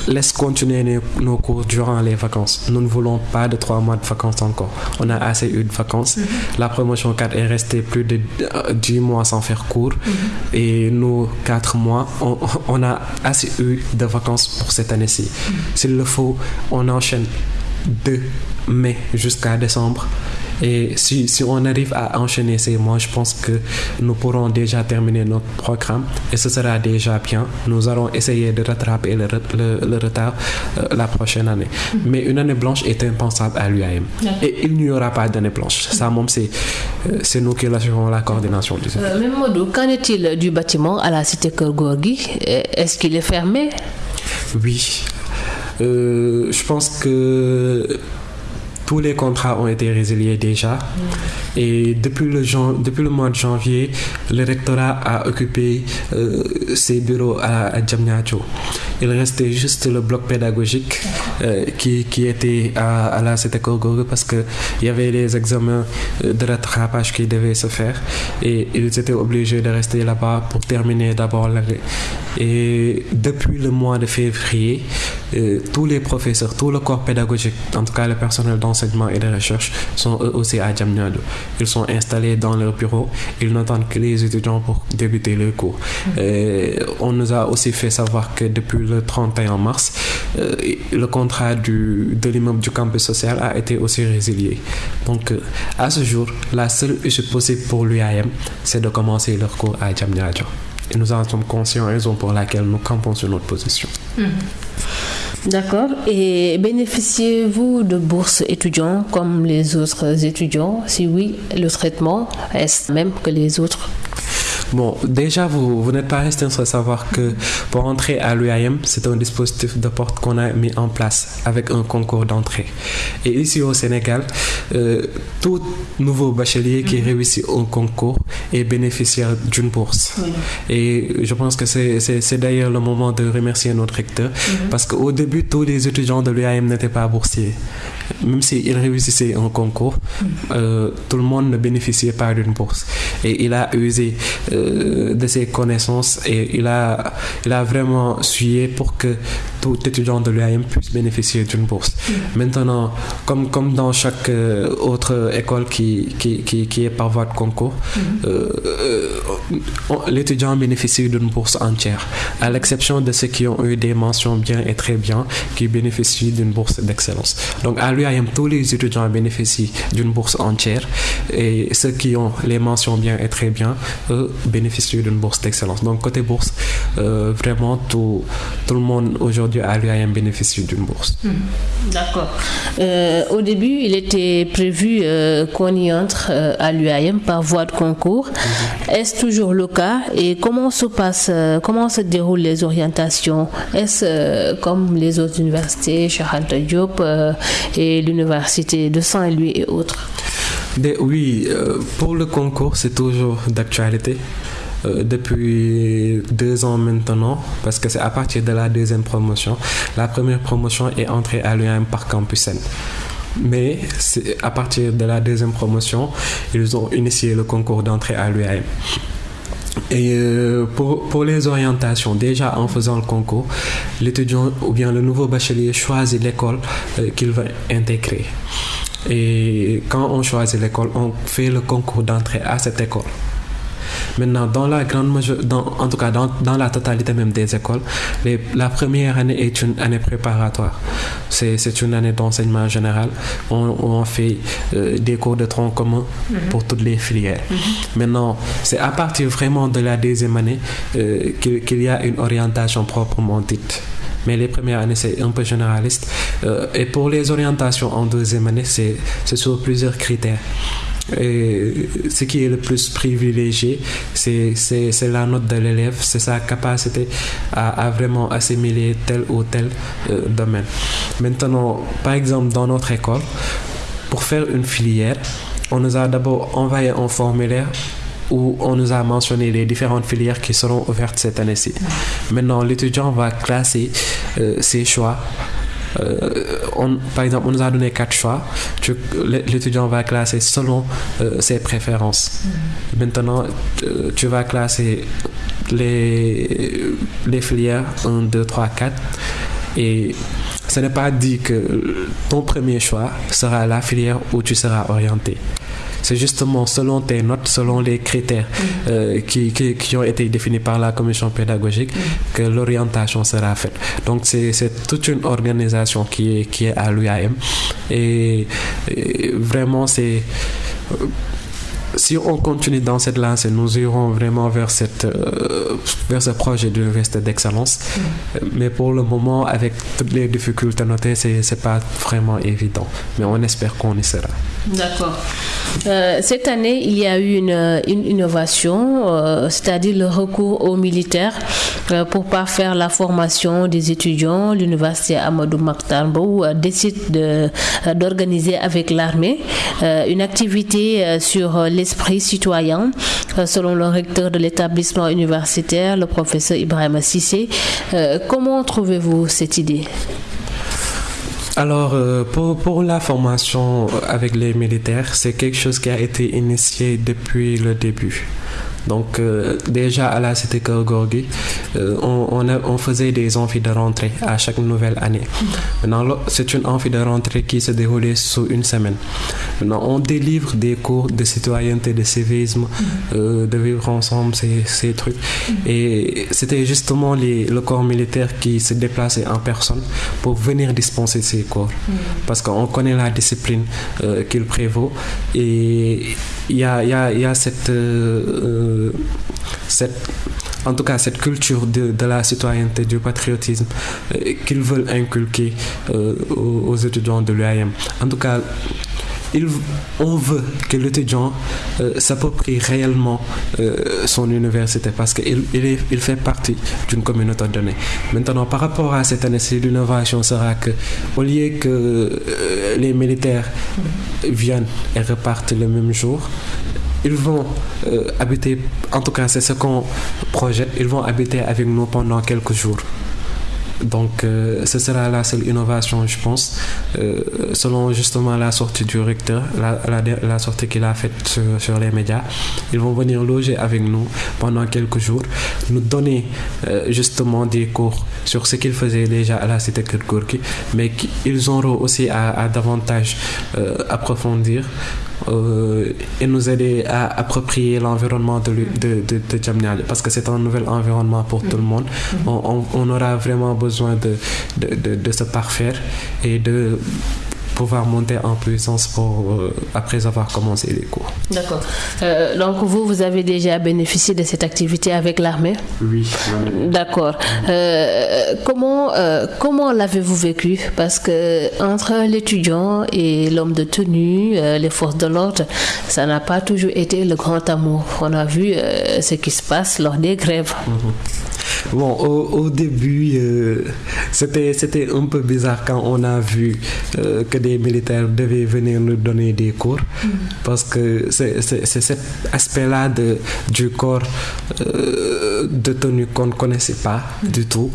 laisse continuer nos, nos, cours durant les vacances. Nous ne voulons pas de trois mois de vacances encore. On a assez eu de vacances. Mm -hmm. La promotion 4 est restée plus de dix mois sans faire cours. Mm -hmm. Et nous, quatre mois, on, on, a assez eu de vacances pour cette année-ci. Mm -hmm. S'il le faut, on enchaîne de mai jusqu'à décembre. Et si, si, on arrive à enchaîner ces mois, je pense que nous pourrons déjà terminer notre programme et ce sera déjà bien. Nous allons essayer de rattraper le, le, le retard euh, la prochaine année. Mm -hmm. Mais une année blanche est impensable à l'UAM. Yeah. Et il n'y aura pas d'année blanche. Ça, c'est nous qui l'assurons la coordination euh, Mais Modou, qu'en est-il du bâtiment à la cité Kergorgi Est-ce qu'il est fermé? Oui. Euh, je pense que tous les contrats ont été résiliés déjà. Mmh. Et depuis le, depuis le mois de janvier, le rectorat a occupé euh, ses bureaux à, à. Il restait juste le bloc pédagogique euh, qui, qui, était à, à la Korgorou parce qu'il y avait les examens de rattrapage qui devaient se faire et ils étaient obligés de rester là-bas pour terminer d'abord l'année. Et depuis le mois de février, euh, tous les professeurs, tout le corps pédagogique, en tout cas le personnel d'enseignement et de recherche, sont eux aussi à Djamnyadou. Ils sont installés dans leur bureau, ils n'attendent que les étudiants pour débuter le cours. Et on nous a aussi fait savoir que depuis le 31 mars, euh, le contrat du, de l'immeuble du campus social a été aussi résilié. Donc, euh, à ce jour, la seule issue possible pour l'UAM, c'est de commencer leur cours à Djamnyadjo. Et nous en sommes conscients, raison pour laquelle nous campons sur notre position. Mmh. D'accord. Et bénéficiez-vous de bourses étudiants comme les autres étudiants? Si oui, le traitement est même que les autres? Bon, déjà, vous, vous n'êtes pas resté sans savoir que pour entrer à l'UAM, c'est un dispositif de porte qu'on a mis en place avec un concours d'entrée. Et ici au Sénégal, euh, tout nouveau bachelier qui réussit un concours est bénéficiaire d'une bourse. Et je pense que c'est d'ailleurs le moment de remercier notre recteur mm -hmm. parce qu'au début, tous les étudiants de l'UAM n'étaient pas boursiers. Même s'ils réussissaient un concours, mm -hmm. euh, tout le monde ne bénéficiait pas d'une bourse. Et il a usé euh, de ses connaissances et il a, il a vraiment sué pour que tout étudiant de l'UAM puisse bénéficier d'une bourse. Maintenant, comme, comme dans chaque euh, autre école qui, qui, qui, est par voie de concours, l'étudiant bénéficie d'une bourse entière, à l'exception de ceux qui ont eu des mentions bien et très bien, qui bénéficient d'une bourse d'excellence. Donc à l'UAM, tous les étudiants bénéficient d'une bourse entière et ceux qui ont les mentions bien et très bien, eux, bénéficient d'une bourse d'excellence. Donc côté bourse, euh, vraiment tout, tout le monde aujourd'hui à l'UAM bénéficie d'une bourse. Mmh. D'accord. Euh, au début, il était prévu euh, qu'on y entre à l'UAM par voie de concours. Mmh. Est-ce toujours le cas et comment se passe, comment se déroulent les orientations? Est-ce comme les autres universités, Cheikh Diop et l'université de Saint-Louis et autres? Oui, euh, pour le concours, c'est toujours d'actualité. Euh, depuis deux ans maintenant, parce que c'est à partir de la deuxième promotion. La première promotion est entrée à l'UAM par Campus N. Mais à partir de la deuxième promotion, ils ont initié le concours d'entrée à l'UAM. Et euh, pour, les orientations, déjà en faisant le concours, l'étudiant ou bien le nouveau bachelier choisit l'école qu'il va intégrer. Et quand on choisit l'école, on fait le concours d'entrée à cette école. Maintenant, dans la grande majorité, en tout cas dans, dans, la totalité même des écoles, les, la première année est une année préparatoire. C'est une année d'enseignement général. On, on fait euh, des cours de tronc commun mm -hmm. pour toutes les filières. Mm -hmm. Maintenant, c'est à partir vraiment de la deuxième année euh, qu'il qu y a une orientation proprement dite mais les premières années c'est un peu généraliste euh, et pour les orientations en deuxième année c'est sur plusieurs critères et ce qui est le plus privilégié, c'est la note de l'élève, c'est sa capacité à, à, vraiment assimiler tel ou tel euh, domaine. Maintenant, par exemple, dans notre école, pour faire une filière, on nous a d'abord envoyé un formulaire où on nous a mentionné les différentes filières qui seront ouvertes cette année-ci. Maintenant, l'étudiant va classer euh, ses choix euh, par exemple, on nous a donné quatre choix. L'étudiant va classer selon euh, ses préférences. Maintenant, tu vas classer les, les filières 1, 2, 3, 4. Et ce n'est pas dit que ton premier choix sera la filière où tu seras orienté. C'est justement selon tes notes, selon les critères mmh. euh, qui, qui, qui, ont été définis par la commission pédagogique mmh. que l'orientation sera faite. Donc c'est toute une organisation qui est, qui est à l'UAM et, et, vraiment c'est... Si on continue dans cette lancée, nous irons vraiment vers, cette, euh, vers ce projet d'université d'excellence. Mmh. Mais pour le moment, avec toutes les difficultés notées, ce n'est pas vraiment évident. Mais on espère qu'on y sera. D'accord. Euh, cette année, il y a eu une, une innovation, euh, c'est-à-dire le recours aux militaires pour parfaire la formation des étudiants. L'université Amadou Maktarbo décide d'organiser de, avec l'armée une activité sur l'esprit citoyen, selon le recteur de l'établissement universitaire, le professeur Ibrahim Sissé. comment trouvez-vous cette idée? Alors, euh, pour, pour la formation avec les militaires, c'est quelque chose qui a été initié depuis le début. Donc euh, déjà à la cité Gorgui, euh, on, on, faisait des amphis de rentrée à chaque nouvelle année. Maintenant, c'est une amphi de rentrée qui se déroulait sous une semaine. Maintenant, on délivre des cours de citoyenneté, de civisme, euh, de vivre ensemble, ces, trucs. Et c'était justement les, le corps militaire qui se déplaçait en personne pour venir dispenser ces cours. Parce qu'on connaît la discipline qu'il prévaut et il y a, y, y a cette en tout cas cette culture de, de la citoyenneté, du patriotisme euh, qu'ils veulent inculquer euh, aux, étudiants de l'UAM. En tout cas, on veut que l'étudiant euh, s'approprie réellement son université parce qu'il il, il fait partie d'une communauté donnée. Maintenant, par rapport à cette année-ci, l'innovation sera que, au lieu que les militaires viennent et repartent le même jour, ils vont euh, habiter, en tout cas c'est ce qu'on projette, ils vont habiter avec nous pendant quelques jours. Donc euh, ce sera la seule innovation, je pense, euh, selon justement la sortie du recteur, la, sortie qu'il a faite sur, les médias. Ils vont venir loger avec nous pendant quelques jours, nous donner justement des cours sur ce qu'ils faisaient déjà à la cité Kirkourki, mais ils auront aussi à davantage approfondir euh, et nous aider à approprier l'environnement de, de, de, de parce que c'est un nouvel environnement pour tout le monde. On, aura vraiment besoin de, de, de se parfaire et de pouvoir monter en puissance pour, euh, après avoir commencé les cours. D'accord. Euh, donc vous, vous avez déjà bénéficié de cette activité avec l'armée? Oui. D'accord. Euh, comment comment l'avez-vous vécu? Parce que entre l'étudiant et l'homme de tenue, les forces de l'ordre, ça n'a pas toujours été le grand amour. On a vu ce qui se passe lors des grèves. -hmm. Bon, au, au début, euh, c'était c'était un peu bizarre quand on a vu euh, que des militaires devaient venir nous donner des cours, mm. parce que c'est cet aspect-là du corps euh, de tenue qu'on ne connaissait pas mm. du tout.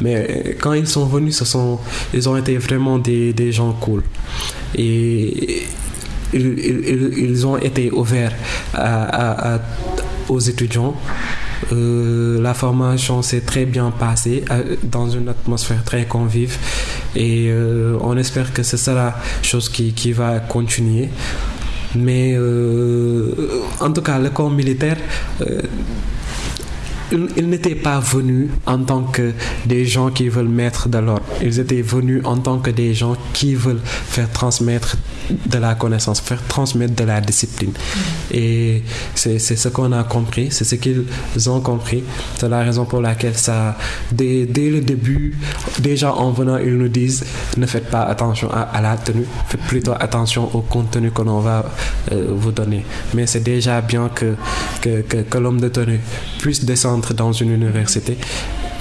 Mais quand ils sont venus, ce sont ils ont été vraiment des des gens cool et ils, ils, ils ont été ouverts à, à, à, aux étudiants Euh, la formation s'est très bien passée euh, dans une atmosphère très convive et euh, on espère que ce sera chose qui, qui va continuer. Mais en tout cas, le corps militaire ils n'étaient pas venus en tant que des gens qui veulent mettre de l'ordre. Ils étaient venus en tant que des gens qui veulent faire transmettre de la connaissance, faire transmettre de la discipline. Et c'est ce qu'on a compris, c'est ce qu'ils ont compris. C'est la raison pour laquelle ça, dès, dès, le début, déjà en venant, ils nous disent ne faites pas attention à, à la tenue, faites plutôt attention au contenu que l'on va euh, vous donner. Mais c'est déjà bien que, que, que, que l'homme de tenue puisse descendre dans une université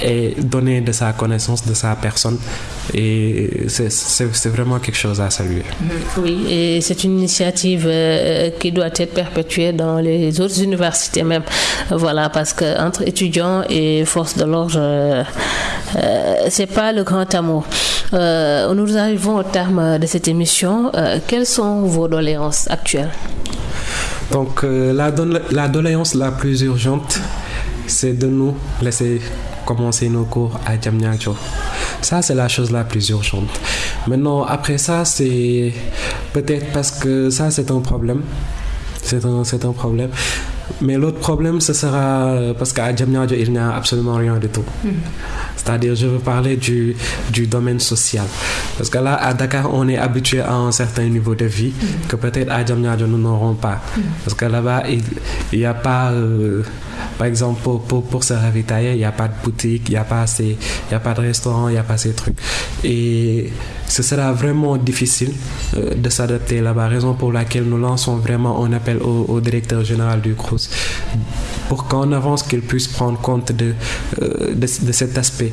et donner de sa connaissance, de sa personne. Et c'est vraiment quelque chose à saluer. Oui, et c'est une initiative euh, qui doit être perpétuée dans les autres universités même. Voilà, parce que entre étudiants et forces de l'ordre, euh, euh, c'est pas le grand amour. Euh, nous arrivons au terme de cette émission. Euh, quelles sont vos doléances actuelles? Donc, la, la doléance la plus urgente, c'est de nous laisser commencer nos cours à Diamniadio. Ça, c'est la chose la plus urgente. Maintenant, après ça, c'est peut-être parce que ça, c'est un problème. C'est un, un problème. Mais l'autre problème, ce sera parce qu'à Diamniadio, il n'y a absolument rien du tout. Mm. C'est-à-dire, je veux parler du, du domaine social. Parce que là, à Dakar, on est habitué à un certain niveau de vie mm. que peut-être à Diamniadio, nous n'aurons pas. Mm. Parce que là-bas, il n'y a pas... Euh, par exemple, pour, pour, pour se ravitailler, il n'y a pas de boutique, il n'y a, pas y a pas de restaurant, il n'y a pas ces trucs. Et ce sera vraiment difficile euh, de s'adapter là-bas, raison pour laquelle nous lançons vraiment un appel au, au directeur général du CRUS pour qu'en avance qu'il puisse prendre compte de, euh, de, de, cet aspect,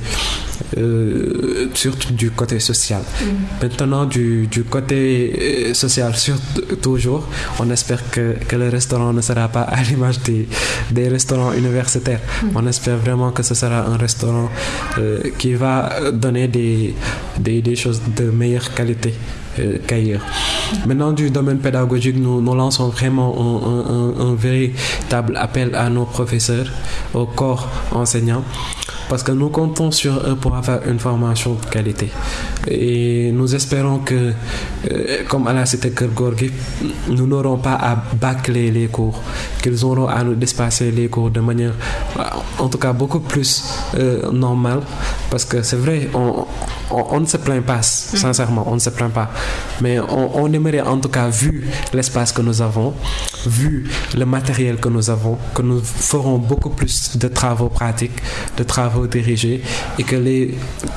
euh, surtout du côté social. Mm. Maintenant, du, du côté social, surtout, toujours, on espère que, que le restaurant ne sera pas à l'image des, des restaurants universitaires. Mm. On espère vraiment que ce sera un restaurant euh, qui va donner des, des, des choses de meilleure qualité euh, qu'ailleurs. Maintenant, du domaine pédagogique, nous, nous lançons vraiment un, un, un, véritable appel à nos professeurs, au corps enseignant, parce que nous comptons sur eux pour avoir une formation de qualité. Et nous espérons que, euh, comme à la cité nous n'aurons pas à bâcler les cours, qu'ils auront à nous dépasser les cours de manière, en tout cas, beaucoup plus euh, normale, parce que c'est vrai, on, ne se plaint pas, sincèrement, on ne se plaint pas. Mais on aimerait en tout cas, vu l'espace que nous avons, vu le matériel que nous avons, que nous ferons beaucoup plus de travaux pratiques, de travaux dirigés et que, les,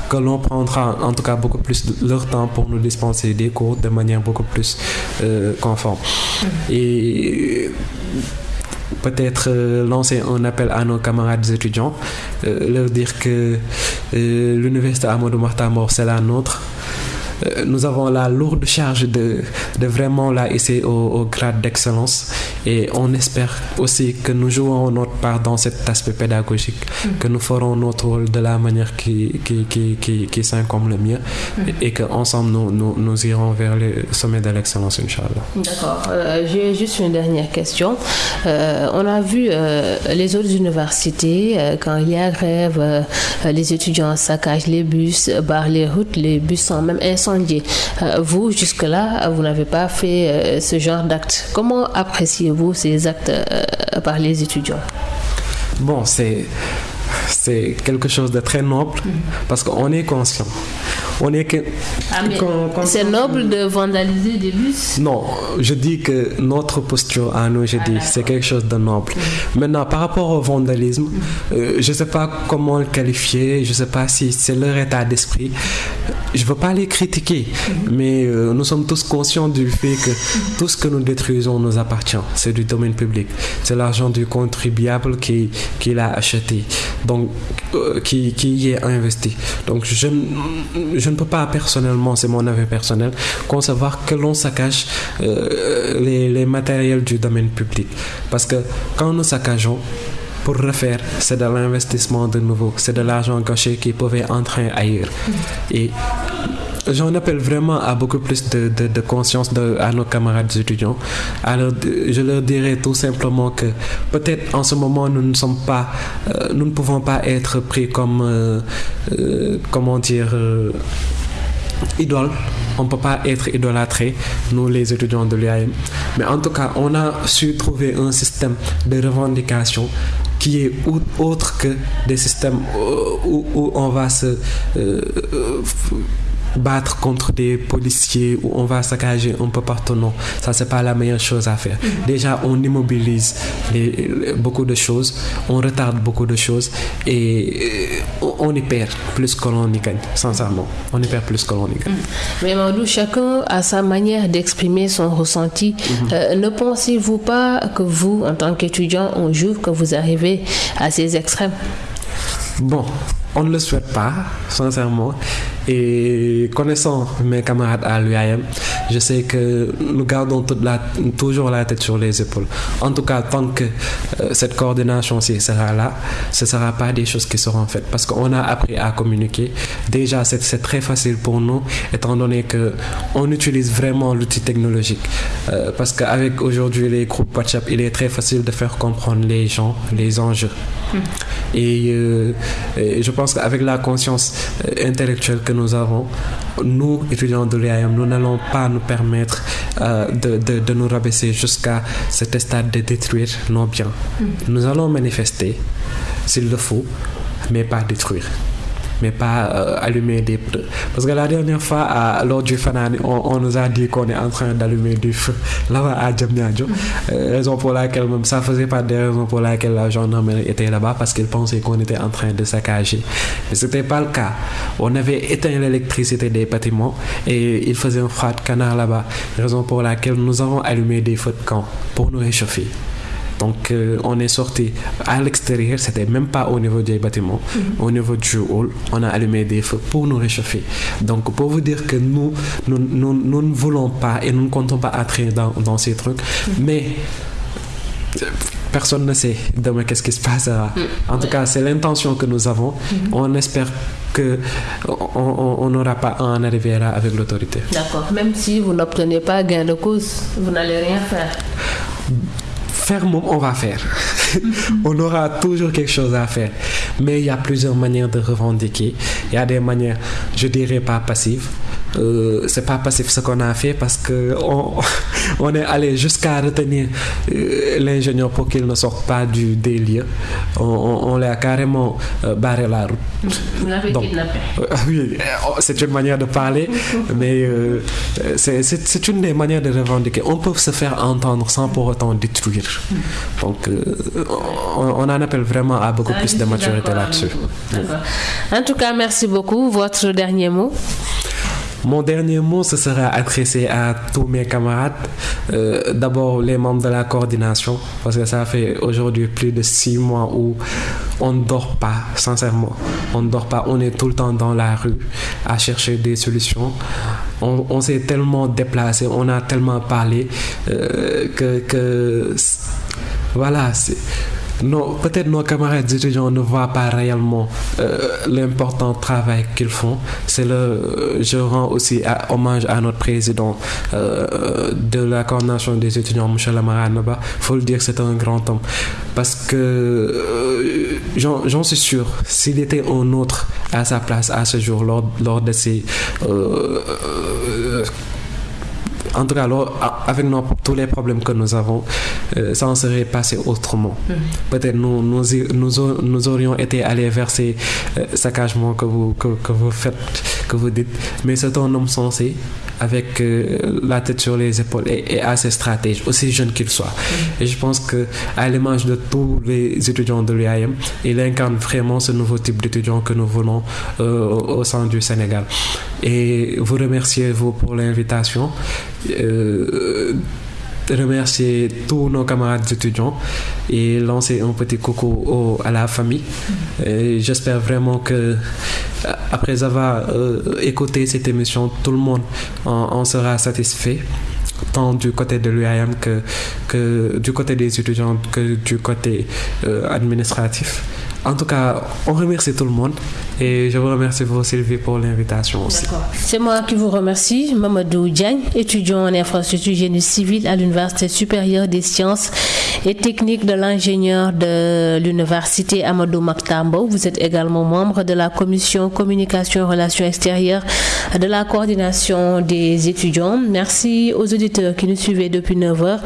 que l'on prendra en tout cas beaucoup plus de leur temps pour nous dispenser des cours de manière beaucoup plus euh, conforme. Et peut-être euh, lancer un appel à nos camarades étudiants, euh, leur dire que euh, l'université Amadou Mahtamor c'est la nôtre. Nous avons la lourde charge de, de vraiment la hisser au, au grade d'excellence et on espère aussi que nous jouons notre part dans cet aspect pédagogique, mmh. que nous ferons notre rôle de la manière qui, qui, qui, qui, qui s'incombe le mieux mmh. et, et qu'ensemble nous, nous, nous, irons vers le sommet de l'excellence, Inch'Allah. D'accord. Euh, J'ai juste une dernière question. Euh, on a vu euh, les autres universités, euh, quand il y a grève, euh, les étudiants saccagent les bus, barrent les routes, les bus sont même incendiés. Euh, vous, jusque-là, vous n'avez pas fait ce genre d'acte. Comment appréciez-vous ces actes par les étudiants? Bon, c'est c'est quelque chose de très noble mmh. parce qu'on est conscient. On est que. Ah, c'est noble de vandaliser des bus Non, je dis que notre posture à nous, je dis, ah, c'est quelque chose de noble. Mmh. Maintenant, par rapport au vandalisme, euh, je ne sais pas comment le qualifier, je ne sais pas si c'est leur état d'esprit. Je ne veux pas les critiquer, mais euh, nous sommes tous conscients du fait que tout ce que nous détruisons nous appartient. C'est du domaine public. C'est l'argent du contribuable qui, qui l'a acheté. Donc, euh, qui, qui y est investi. Donc, je, je ne peux pas personnellement, c'est mon avis personnel, concevoir que l'on saccage euh, les, les matériels du domaine public. Parce que quand nous saccageons, pour refaire, c'est de l'investissement de nouveau, c'est de l'argent gâché qui pouvait entrer ailleurs. Et j'en appelle vraiment à beaucoup plus de, de, conscience de, à nos camarades étudiants. Alors, je leur dirais tout simplement que peut-être en ce moment, nous ne sommes pas, euh, nous ne pouvons pas être pris comme, euh, euh, comment dire, idole. On ne peut pas être idolâtré, nous les étudiants de l'UAM. Mais en tout cas, on a su trouver un système de revendication qui est autre que des systèmes où, où on va se battre contre des policiers ou on va saccager un peu partout. Non, ça, c'est pas la meilleure chose à faire. Mm-hmm. Déjà, on immobilise beaucoup de choses, on retarde beaucoup de choses et euh, on y perd plus que l'on y gagne, sincèrement. On y perd plus que l'on y gagne. Mm. Mais Maudou, chacun a sa manière d'exprimer son ressenti. Mm-hmm. Euh, ne pensez-vous pas que vous, en tant qu'étudiant, un jour que vous arrivez à ces extrêmes? Bon, on ne le souhaite pas, sincèrement. Et connaissant mes camarades à l'UAM, je sais que nous gardons toute la, toujours la tête sur les épaules. En tout cas, tant que euh, cette coordination sera là, ce ne sera pas des choses qui seront faites. Parce qu'on a appris à communiquer. Déjà, c'est très facile pour nous, étant donné qu'on utilise vraiment l'outil technologique. Euh, parce qu'avec aujourd'hui les groupes WhatsApp, il est très facile de faire comprendre les gens, les enjeux. Hmm. Et, euh, et je pense qu'avec la conscience intellectuelle que nous avons, nous, étudiants de l'IAM, nous n'allons pas nous permettre euh, de, de, de, nous rabaisser jusqu'à cet stade de détruire nos biens. Mm. Nous allons manifester s'il le faut, mais pas détruire mais pas euh, allumer des feux. Parce que la dernière fois, à, lors du Fanani, on, nous a dit qu'on est en train d'allumer du feu là-bas à Djamnyadjo. Euh, raison pour laquelle, même ça faisait pas des raisons pour laquelle la gendarmerie était là-bas parce qu'ils pensaient qu'on était en train de saccager. Mais ce n'était pas le cas. On avait éteint l'électricité des bâtiments et il faisait un froid de canard là-bas. Raison pour laquelle nous avons allumé des feux de camp pour nous réchauffer. Donc, euh, on est sorti à l'extérieur, c'était même pas au niveau des bâtiments, mhm. au niveau du hall, on a allumé des feux pour nous réchauffer. Donc, pour vous dire que nous, nous, nous, ne voulons pas et nous ne comptons pas entrer dans, dans ces trucs, mhm. mais personne ne sait demain qu'est-ce qui se passera. Mhm. En tout cas, c'est l'intention que nous avons. On espère que on n'aura pas à en arriver là avec l'autorité. D'accord. Même si vous n'obtenez pas gain de cause, vous n'allez rien faire faire, on va faire. on aura toujours quelque chose à faire. Mais il y a plusieurs manières de revendiquer. Il y a des manières, je dirais pas passives. Euh, c'est pas passif ce qu'on a fait parce que on, est allé jusqu'à retenir euh, l'ingénieur pour qu'il ne sorte pas du délire. On, on, l'a carrément euh, barré la route. Vous l'avez kidnappé. oui, oh, c'est une manière de parler, mais c'est une des manières de revendiquer. On peut se faire entendre sans pour autant détruire. Donc, on, on, en appelle vraiment à beaucoup ah, plus de maturité là-dessus. En tout cas, merci beaucoup. Votre dernier mot mon dernier mot, ce sera adressé à tous mes camarades. Euh, d'abord, les membres de la coordination, parce que ça fait aujourd'hui plus de six mois où on ne dort pas, sincèrement. On ne dort pas, on est tout le temps dans la rue à chercher des solutions. On, s'est tellement déplacé, on a tellement parlé euh, que, que voilà, c'est non, peut-être nos camarades étudiants ne voient pas réellement euh, l'important travail qu'ils font. C'est le, euh, je rends aussi hommage à notre président euh, de la coordination des étudiants, M. Lamaranaba. Il faut le dire, c'est un grand homme. Parce que j'en suis sûr, s'il était un autre à sa place à ce jour, lors, lors de ces en tout cas, avec tous les problèmes que nous avons, euh, ça en serait passé autrement. Mm. Peut-être nous, nous, nous, aurions été allés vers ces euh, saccagements que vous, que, vous faites, que vous dites. Mais c'est un homme sensé, avec euh, la tête sur les épaules et, assez stratège, aussi jeune qu'il soit. Mm. Et je pense que à l'image de tous les étudiants de l'UAM, il incarne vraiment ce nouveau type d'étudiant que nous voulons au sein du Sénégal. Et vous remerciez vous pour l'invitation. Euh, remercier tous nos camarades étudiants et lancer un petit coucou à la famille. J'espère vraiment que après avoir euh, écouté cette émission, tout le monde en, sera satisfait tant du côté de l'UIM que, que du côté des étudiants que du côté euh, administratif. En tout cas, on remercie tout le monde et je vous remercie vous Sylvie pour l'invitation aussi. C'est moi qui vous remercie, Mamadou Diagne, étudiant en infrastructure génie civile à l'Université supérieure des sciences et techniques de l'ingénieur de l'Université Amadou Maktambo. Vous êtes également membre de la commission communication et relations extérieures de la coordination des étudiants. Merci aux auditeurs qui nous suivaient depuis 9 heures.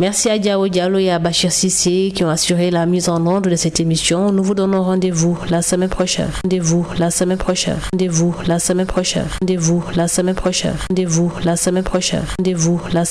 Merci à Diao Diallo et à Bachir Sissé qui ont assuré la mise en ordre de cette émission. Nous vous donnons rendez-vous la semaine prochaine. Rendez-vous la semaine prochaine. Rendez-vous la semaine prochaine. Rendez-vous la semaine prochaine. Rendez-vous la semaine prochaine. Rendez-vous la semaine